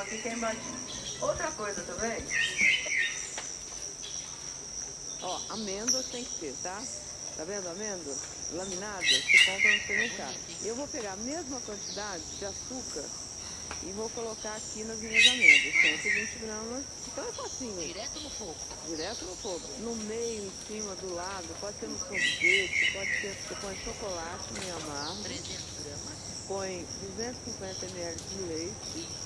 aqui queimadinho. Outra coisa também. Ó, amêndoas tem que ter, tá? Tá vendo amêndoa? Laminada, você compra no supermercado. E eu vou pegar a mesma quantidade de açúcar e vou colocar aqui nas minhas amêndoas. 120 gramas. Então é facinho. Direto no fogo. Direto no fogo. No meio, em cima, do lado, pode ser no sorvete, pode ser, você põe chocolate meio amargo. 300 gramas. Põe 250 ml de leite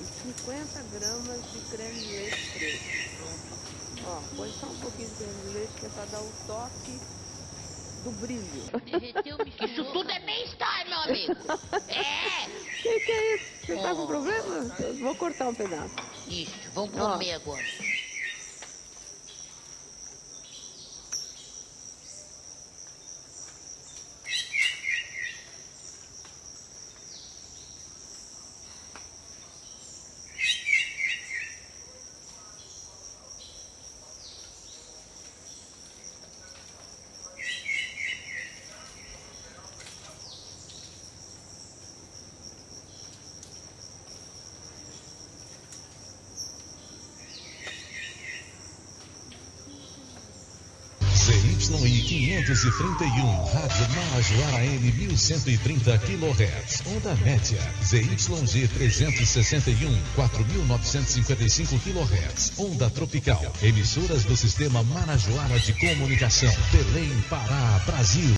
e 50 gramas de creme de leite fresco. Ó, põe só um pouquinho de creme de leite que é para dar o toque do brilho. Isso tudo é bem-estar, meu amigo. É. Que que é isso? Você tá com problema? Eu vou cortar um pedaço. Isso, vamos comer agora. ZYI 531, Rádio Marajoara AM 1130 kHz, onda média, ZYG 361, 4955 kHz, onda tropical, emissoras do Sistema Marajoara de Comunicação, Belém, Pará, Brasil.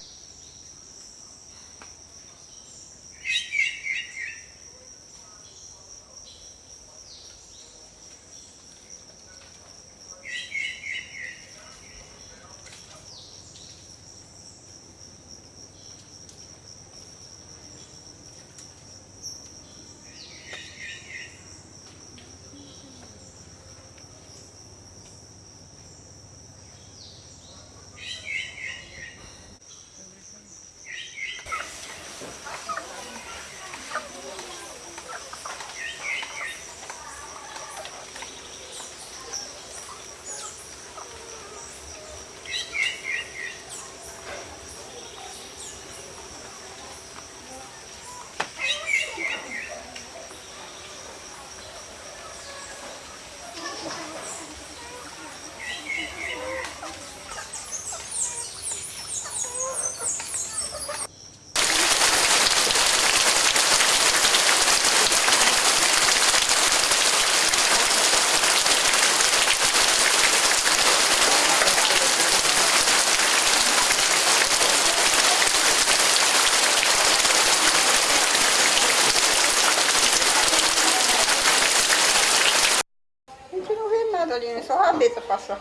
A gente não vê nada ali, né? Só a rabeta passar.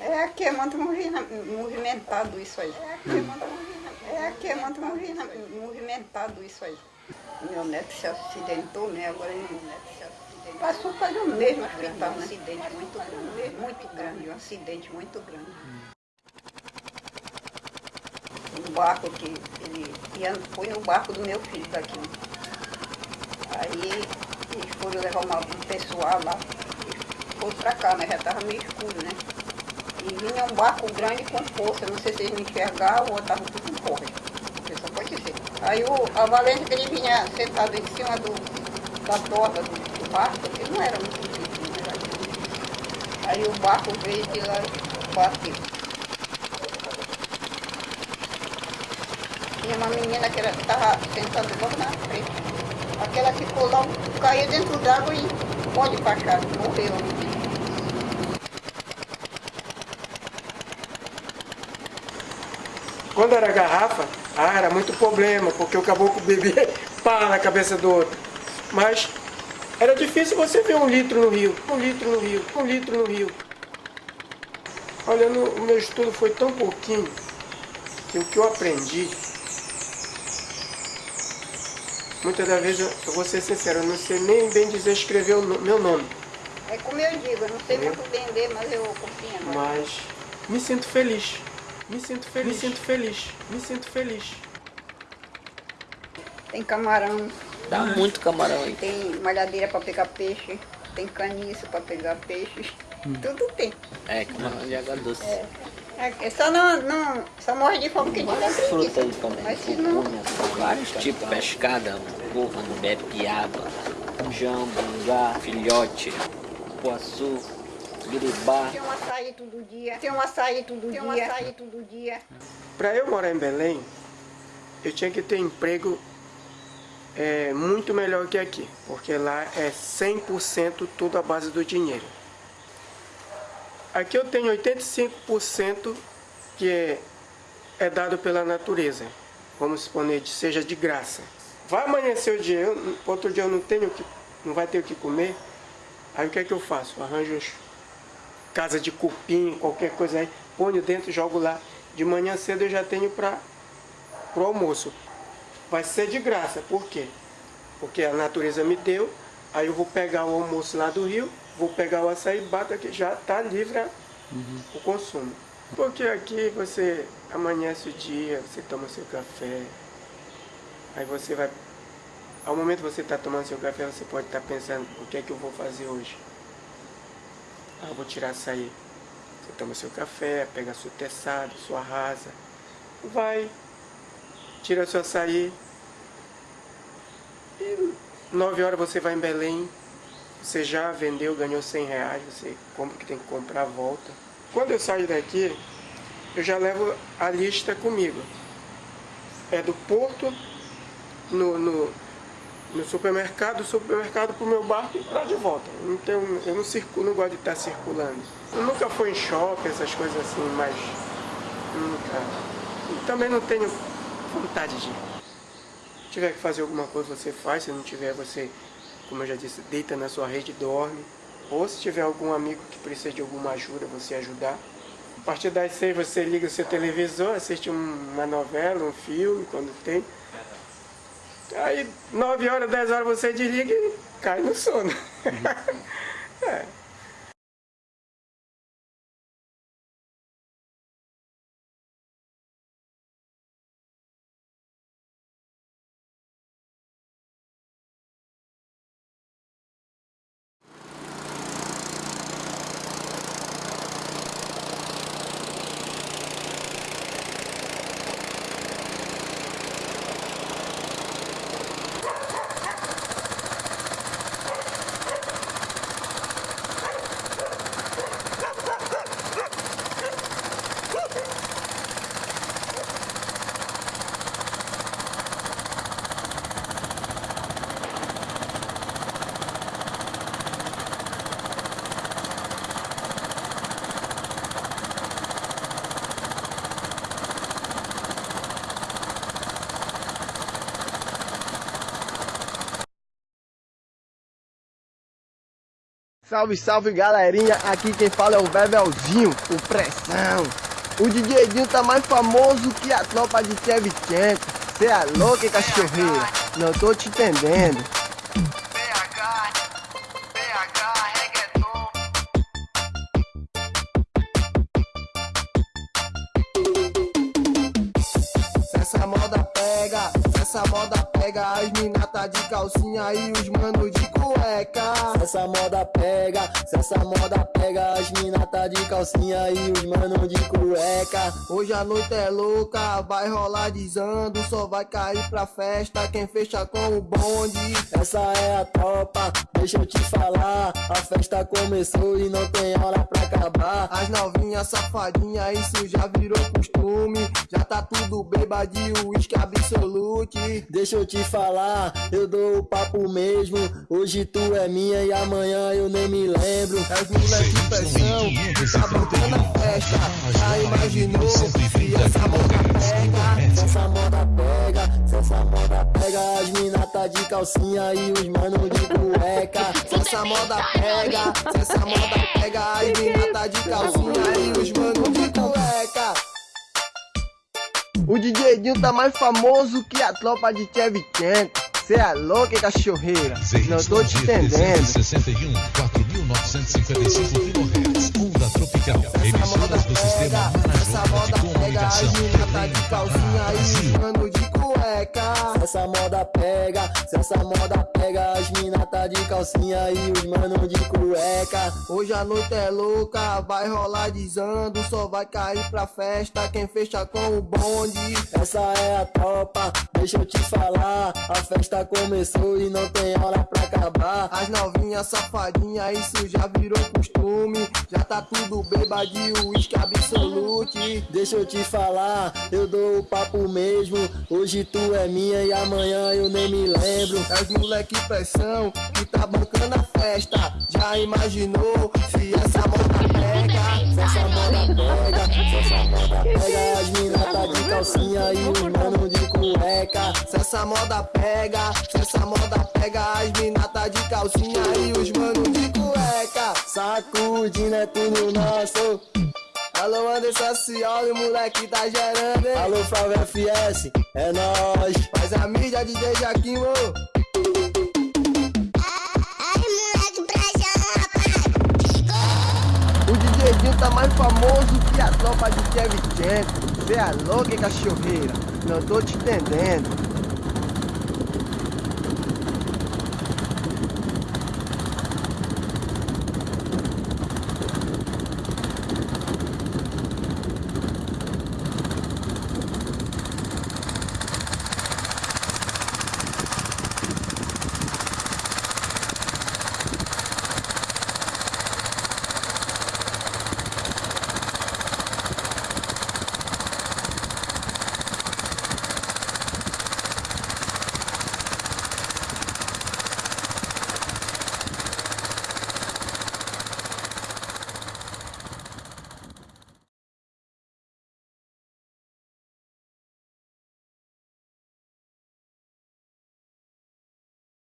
É aqui, é muito movimentado isso aí. É aqui, é muito é é movimentado isso aí. Meu neto se acidentou, né? Agora meu neto se acidentou. Passou quase o mesmo hospital, né? Um acidente muito grande, muito grande, um acidente muito grande. Um barco que ele ia, foi no barco do meu filho daqui. Aí eles foram levar uma, um pessoal lá, foram pra cá, mas já estava meio escuro, né? E vinha um barco grande com força, não sei se eles me enxergavam ou estavam tudo com corre. Só pode ser. Aí o, a Valência que ele vinha sentado em cima do, da torta do, do barco, ele não era muito difícil, na verdade. Aí o barco veio de lá e bateu. Tinha uma menina que estava sentada logo na frente. Aquela ficou lá, caiu dentro d'água e pode baixar, morreu. Quando era garrafa, ah, era muito problema, porque o caboclo bebia pá na cabeça do outro. Mas era difícil você ver um litro no rio, um litro no rio, um litro no rio. Olha, no, o meu estudo foi tão pouquinho que o que eu aprendi, muitas das vezes, eu, eu vou ser sincero, eu não sei nem bem dizer escrever o no- meu nome, É como eu digo, eu não sei muito bem ler, mas eu confio mas me sinto feliz. Me sinto feliz, me sinto feliz, me sinto feliz. Tem camarão, Dá muito camarão aí. tem malhadeira para pegar peixe, tem caniço para pegar peixe, tudo tem. É, camarão de água doce. É. É, só não, não, só morre de fome quem tiver Fruta aí também. Mas se não, Vários tipos, pescada, corvo, bepiaba, jambo, gá, filhote, poaçu, biribá. tem um açaí todo dia, tem um açaí todo dia, tem um açaí todo dia. Para eu morar em Belém, eu tinha que ter emprego é, muito melhor que aqui, porque lá é 100% tudo à base do dinheiro. Aqui eu tenho 85% que é, é dado pela natureza, vamos suponer, seja de graça. Vai amanhecer o dia, eu, outro dia eu não tenho, que, não vai ter o que comer, aí o que é que eu faço? Arranjo os casa de cupim, qualquer coisa aí, ponho dentro, jogo lá. De manhã cedo eu já tenho para o almoço. Vai ser de graça, por quê? Porque a natureza me deu, aí eu vou pegar o almoço lá do rio, vou pegar o açaí, bato aqui, já está livre o consumo. Porque aqui você amanhece o dia, você toma seu café, aí você vai. Ao momento que você está tomando seu café, você pode estar pensando, o que é que eu vou fazer hoje? Ah, vou tirar açaí. Você toma seu café, pega seu teçado, sua rasa. Vai, tira seu açaí. E nove horas você vai em Belém. Você já vendeu, ganhou 100 reais. Você compra o que tem que comprar, volta. Quando eu saio daqui, eu já levo a lista comigo. É do porto no, no, no supermercado, do supermercado para o meu barco e para de volta. Tenho, eu não, circulo, não gosto de estar circulando. Eu nunca fui em shopping, essas coisas assim, mas nunca. E também não tenho vontade de ir. Se tiver que fazer alguma coisa, você faz. Se não tiver, você, como eu já disse, deita na sua rede e dorme. Ou se tiver algum amigo que precisa de alguma ajuda, você ajudar. A partir das seis você liga o seu televisor, assiste um- uma novela, um filme, quando tem. Aí, 9 horas, 10 horas você desliga e cai no sono. é. Salve, salve galerinha, aqui quem fala é o Bebelzinho, o Pressão. O DJ Dinho tá mais famoso que a tropa de Chevchenko. Cê é louco, hein, cachorreira? Não tô te entendendo. Se essa moda pega, se essa moda pega, as mina tá de calcinha e os mano de cueca. Se essa moda pega, se essa moda pega, as mina tá de calcinha e os mano de cueca. Hoje a noite é louca, vai rolar desando, só vai cair pra festa quem fecha com o bonde. Essa é a tropa, deixa eu te falar. A festa começou e não tem hora pra acabar. As novinhas safadinha, isso já virou costume. Já tá tudo bêbado, uísque absolute. Deixa eu te falar, eu dou o papo mesmo. Hoje tu é minha e amanhã eu nem me lembro. É os moleque de pressão, tá bancando a festa. Já imaginou se essa moda pega? Se essa moda pega, se essa moda pega, as mina tá de calcinha e os mano de cueca. Se essa moda pega, se essa moda pega, as mina tá de calcinha e os mano de cueca. O DJ Dinho tá mais famoso que a tropa de Chevchenko. Cê é louco, cachorreira? Não tô te entendendo. 361, 4.955 kHz, onda tropical, emissoras do sistema essa moda pega, comunicação, mina tá de calcinha mano de Se essa moda pega, se essa moda pega, as mina tá de calcinha e os manos de cueca. Hoje a noite é louca, vai rolar desando, só vai cair pra festa quem fecha com o bonde. Essa é a tropa, deixa eu te falar. A festa começou e não tem hora pra acabar. As novinhas safadinha, isso já virou costume. Já tá tudo bêbado, uísque absolute. Deixa eu te falar, eu dou o papo mesmo. Hoje tu é minha e amanhã eu nem me lembro. É os moleque pressão que tá bancando a festa. Já imaginou se essa moda pega? Se essa moda pega, se essa moda pega. As mina tá de calcinha e os manos de cueca. Se essa moda pega, se essa moda pega, as mina tá de calcinha e os manos de cueca. Sacudindo é tudo nosso. Alô Anderson Cioli, moleque tá gerando, hein? Alô Flávio FS, é nóis. Faz a mídia DJ Jaquim, ô. Tá mais famoso que a tropa de Kevin Cê é louco, hein, cachorreira? Não tô te entendendo.